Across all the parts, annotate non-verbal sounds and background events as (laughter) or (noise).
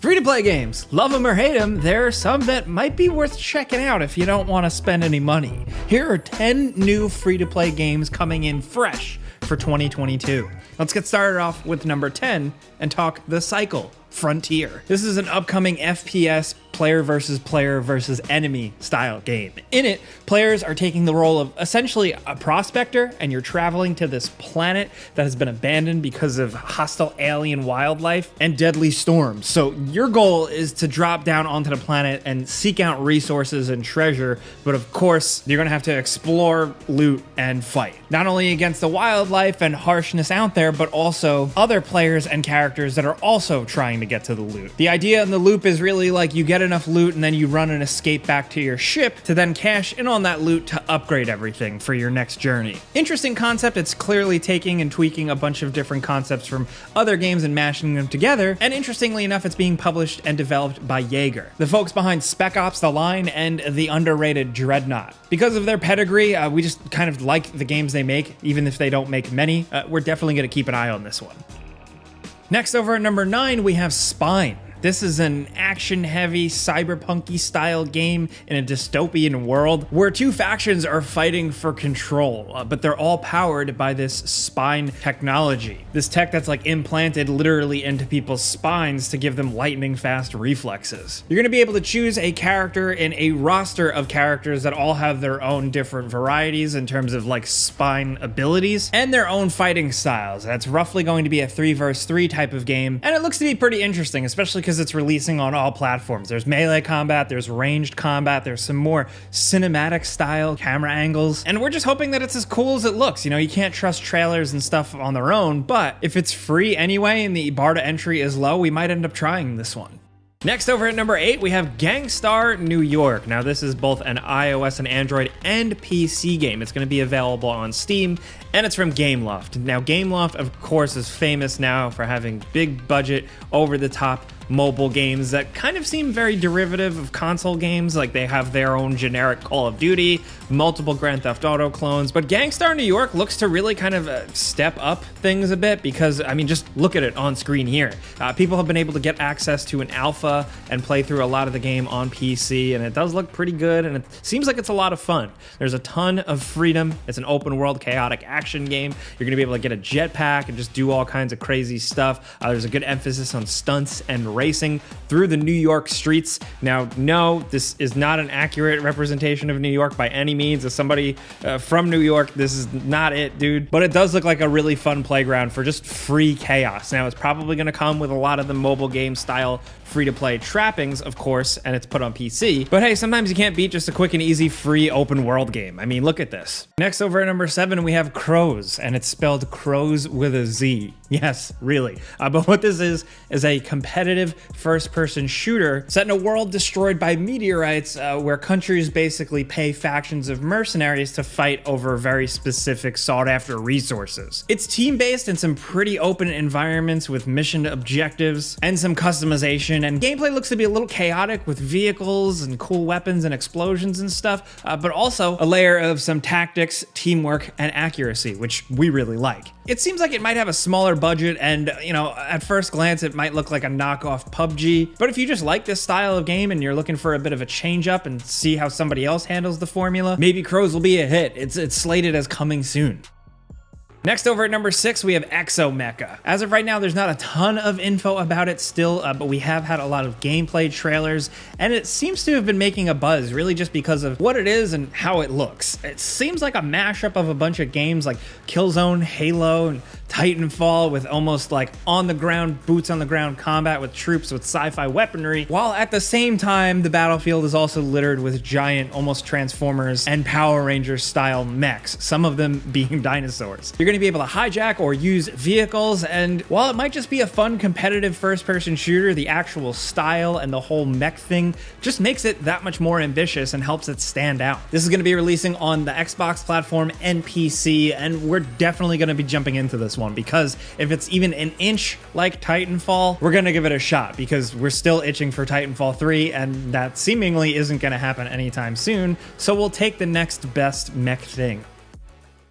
Free to play games, love them or hate them, there are some that might be worth checking out if you don't want to spend any money. Here are 10 new free to play games coming in fresh for 2022. Let's get started off with number 10 and talk The Cycle Frontier. This is an upcoming FPS player versus player versus enemy style game. In it, players are taking the role of essentially a prospector and you're traveling to this planet that has been abandoned because of hostile alien wildlife and deadly storms. So your goal is to drop down onto the planet and seek out resources and treasure, but of course, you're gonna have to explore, loot, and fight. Not only against the wildlife and harshness out there, but also other players and characters that are also trying to get to the loot. The idea in the loop is really like you get enough loot and then you run an escape back to your ship to then cash in on that loot to upgrade everything for your next journey. Interesting concept. It's clearly taking and tweaking a bunch of different concepts from other games and mashing them together. And interestingly enough, it's being published and developed by Yager, the folks behind Spec Ops The Line and the underrated Dreadnought. Because of their pedigree, uh, we just kind of like the games they make, even if they don't make many. Uh, we're definitely going to keep an eye on this one. Next, over at number nine, we have Spine. This is an action heavy, cyberpunky style game in a dystopian world where two factions are fighting for control, uh, but they're all powered by this spine technology. This tech that's like implanted literally into people's spines to give them lightning fast reflexes. You're gonna be able to choose a character in a roster of characters that all have their own different varieties in terms of like spine abilities and their own fighting styles. That's roughly going to be a three versus three type of game, and it looks to be pretty interesting, especially because it's releasing on all platforms. There's melee combat, there's ranged combat, there's some more cinematic style camera angles, and we're just hoping that it's as cool as it looks. You know, you can't trust trailers and stuff on their own, but if it's free anyway and the bar to entry is low, we might end up trying this one. Next over at number 8, we have Gangstar New York. Now this is both an iOS and Android and PC game. It's going to be available on Steam, and it's from Gameloft. Now Gameloft, of course, is famous now for having big budget, over-the-top mobile games that kind of seem very derivative of console games. Like they have their own generic Call of Duty, multiple Grand Theft Auto clones. But Gangstar New York looks to really kind of uh, step up things a bit because, I mean, just look at it on screen here. Uh, people have been able to get access to an alpha and play through a lot of the game on PC, and it does look pretty good, and it seems like it's a lot of fun. There's a ton of freedom. It's an open world, chaotic action game. You're going to be able to get a jetpack and just do all kinds of crazy stuff. Uh, there's a good emphasis on stunts and racing through the New York streets. Now, no, this is not an accurate representation of New York by any means. As somebody uh, from New York, this is not it, dude. But it does look like a really fun playground for just free chaos. Now, it's probably going to come with a lot of the mobile game style free to play trappings, of course, and it's put on PC. But hey, sometimes you can't beat just a quick and easy free open world game. I mean, look at this. Next, over at number seven, we have Crowz, and it's spelled Crowz with a Z. Yes, really. Uh, but what this is, is a competitive first person shooter set in a world destroyed by meteorites uh, where countries basically pay factions of mercenaries to fight over very specific sought after resources. It's team based in some pretty open environments with mission objectives and some customization, and gameplay looks to be a little chaotic with vehicles and cool weapons and explosions and stuff, uh, but also a layer of some tactics, teamwork, and accuracy, which we really like. It seems like it might have a smaller budget and, you know, at first glance it might look like a knockoff PUBG, but if you just like this style of game and you're looking for a bit of a change up and see how somebody else handles the formula, maybe Crowz will be a hit. It's, it's slated as coming soon. Next over at number six, we have Exomecha. As of right now, there's not a ton of info about it still, uh, but we have had a lot of gameplay trailers, and it seems to have been making a buzz really just because of what it is and how it looks. It seems like a mashup of a bunch of games like Killzone, Halo, and Titanfall with almost like on the ground, boots on the ground combat with troops with sci-fi weaponry, while at the same time, the battlefield is also littered with giant, almost Transformers and Power Rangers style mechs, some of them (laughs) being dinosaurs. You're going to be able to hijack or use vehicles, and while it might just be a fun competitive first-person shooter, the actual style and the whole mech thing just makes it that much more ambitious and helps it stand out. This is going to be releasing on the Xbox platform and PC, and we're definitely going to be jumping into this one because if it's even an inch like Titanfall, we're gonna give it a shot because we're still itching for Titanfall 3 and that seemingly isn't gonna happen anytime soon. So we'll take the next best mech thing.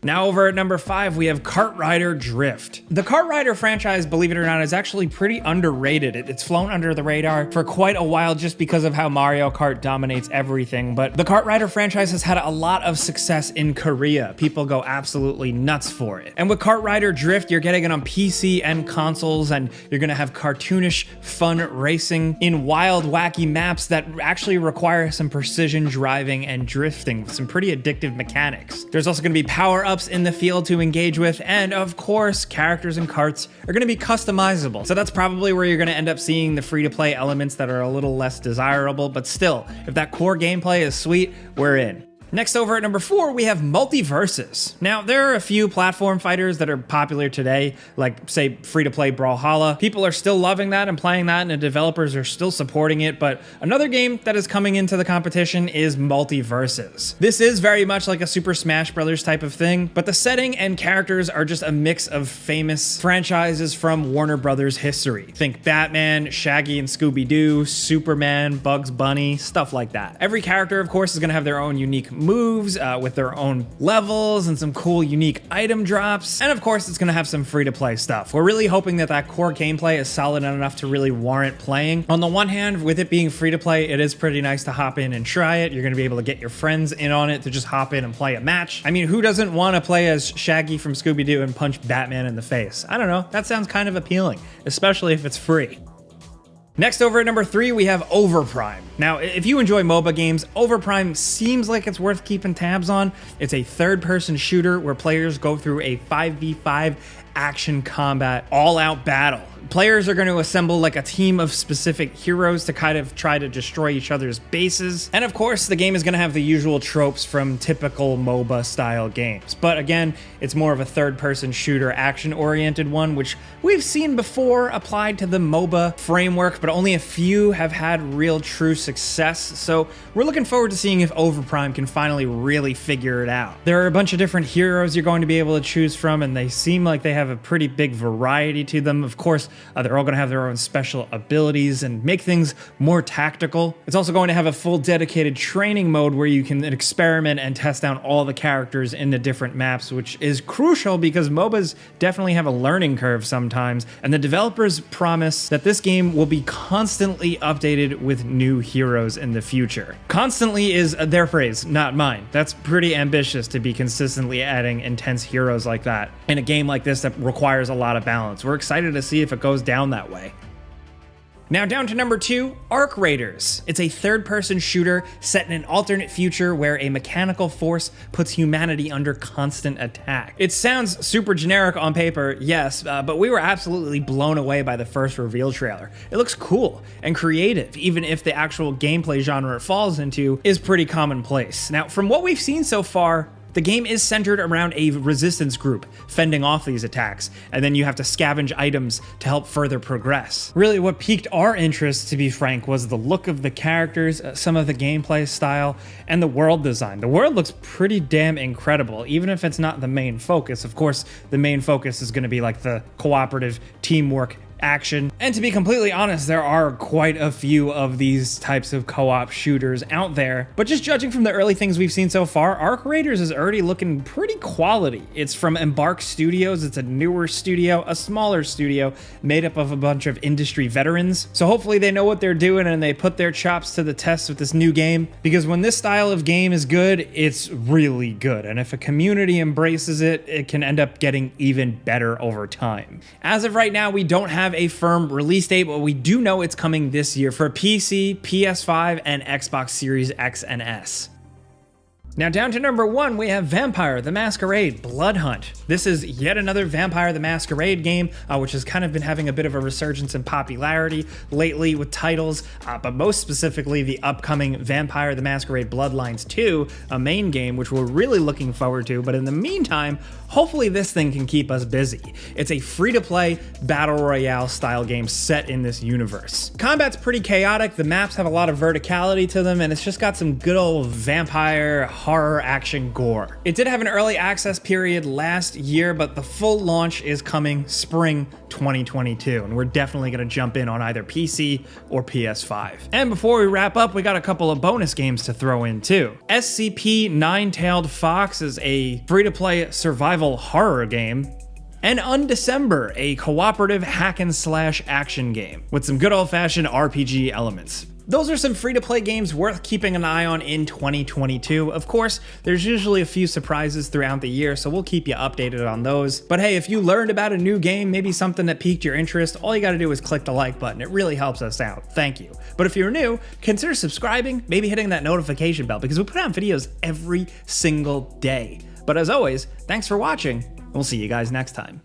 Now over at number five, we have Kart Rider Drift. The Kart Rider franchise, believe it or not, is actually pretty underrated. It's flown under the radar for quite a while just because of how Mario Kart dominates everything. But the Kart Rider franchise has had a lot of success in Korea. People go absolutely nuts for it. And with Kart Rider Drift, you're getting it on PC and consoles, and you're gonna have cartoonish, fun racing in wild, wacky maps that actually require some precision driving and drifting with some pretty addictive mechanics. There's also gonna be power ups in the field to engage with, and of course, characters and carts are going to be customizable. So that's probably where you're going to end up seeing the free to play elements that are a little less desirable, but still, if that core gameplay is sweet, we're in. Next over at number four, we have MultiVersus. Now, there are a few platform fighters that are popular today, like say free-to-play Brawlhalla. People are still loving that and playing that, and the developers are still supporting it, but another game that is coming into the competition is MultiVersus. This is very much like a Super Smash Brothers type of thing, but the setting and characters are just a mix of famous franchises from Warner Brothers history. Think Batman, Shaggy and Scooby-Doo, Superman, Bugs Bunny, stuff like that. Every character, of course, is going to have their own unique moves uh, with their own levels and some cool unique item drops. And of course, it's going to have some free to play stuff. We're really hoping that that core gameplay is solid enough to really warrant playing. On the one hand, with it being free to play, it is pretty nice to hop in and try it. You're going to be able to get your friends in on it to just hop in and play a match. I mean, who doesn't want to play as Shaggy from Scooby-Doo and punch Batman in the face? I don't know. That sounds kind of appealing, especially if it's free. Next over at number three, we have Overprime. Now, if you enjoy MOBA games, Overprime seems like it's worth keeping tabs on. It's a third person shooter where players go through a 5v5 action combat all out battle Players are going to assemble like a team of specific heroes to kind of try to destroy each other's bases. And of course, the game is going to have the usual tropes from typical MOBA style games. But again, it's more of a third person shooter action oriented one, which we've seen before applied to the MOBA framework, but only a few have had real true success. So we're looking forward to seeing if Overprime can finally really figure it out. There are a bunch of different heroes you're going to be able to choose from, and they seem like they have a pretty big variety to them. Of course, uh, they're all going to have their own special abilities and make things more tactical. It's also going to have a full dedicated training mode where you can experiment and test out all the characters in the different maps, which is crucial because MOBAs definitely have a learning curve sometimes. And the developers promise that this game will be constantly updated with new heroes in the future. Constantly is their phrase, not mine. That's pretty ambitious to be consistently adding intense heroes like that in a game like this that requires a lot of balance. We're excited to see if it goes down that way. Now down to number two, Arc Raiders. It's a third-person shooter set in an alternate future where a mechanical force puts humanity under constant attack. It sounds super generic on paper, yes, uh, but we were absolutely blown away by the first reveal trailer. It looks cool and creative, even if the actual gameplay genre it falls into is pretty commonplace. Now, from what we've seen so far, the game is centered around a resistance group fending off these attacks, and then you have to scavenge items to help further progress. Really, what piqued our interest, to be frank, was the look of the characters, uh, some of the gameplay style, and the world design. The world looks pretty damn incredible, even if it's not the main focus. Of course, the main focus is going to be like the cooperative teamwork action. And to be completely honest, there are quite a few of these types of co-op shooters out there. But just judging from the early things we've seen so far, Arc Raiders is already looking pretty quality. It's from Embark Studios. It's a newer studio, a smaller studio made up of a bunch of industry veterans. So hopefully they know what they're doing and they put their chops to the test with this new game. Because when this style of game is good, it's really good. And if a community embraces it, it can end up getting even better over time. As of right now, we don't have have a firm release date, but we do know it's coming this year for PC, PS5, and Xbox Series X and S. Now down to number one, we have Vampire the Masquerade Blood Hunt. This is yet another Vampire the Masquerade game, uh, which has kind of been having a bit of a resurgence in popularity lately with titles, uh, but most specifically the upcoming Vampire the Masquerade Bloodlines 2, a main game which we're really looking forward to, but in the meantime, hopefully this thing can keep us busy. It's a free-to-play battle royale style game set in this universe. Combat's pretty chaotic, the maps have a lot of verticality to them, and it's just got some good old vampire horror action gore. It did have an early access period last year, but the full launch is coming spring 2022, and we're definitely going to jump in on either PC or PS5. And before we wrap up, we got a couple of bonus games to throw in too. SCP Nine-Tailed Fox is a free-to-play survival horror game and Undecember, a cooperative hack and slash action game with some good old fashioned RPG elements. Those are some free to play games worth keeping an eye on in 2022. Of course, there's usually a few surprises throughout the year, so we'll keep you updated on those. But hey, if you learned about a new game, maybe something that piqued your interest, all you gotta do is click the like button. It really helps us out. Thank you. But if you're new, consider subscribing, maybe hitting that notification bell because we put out videos every single day. But as always, thanks for watching, we'll see you guys next time.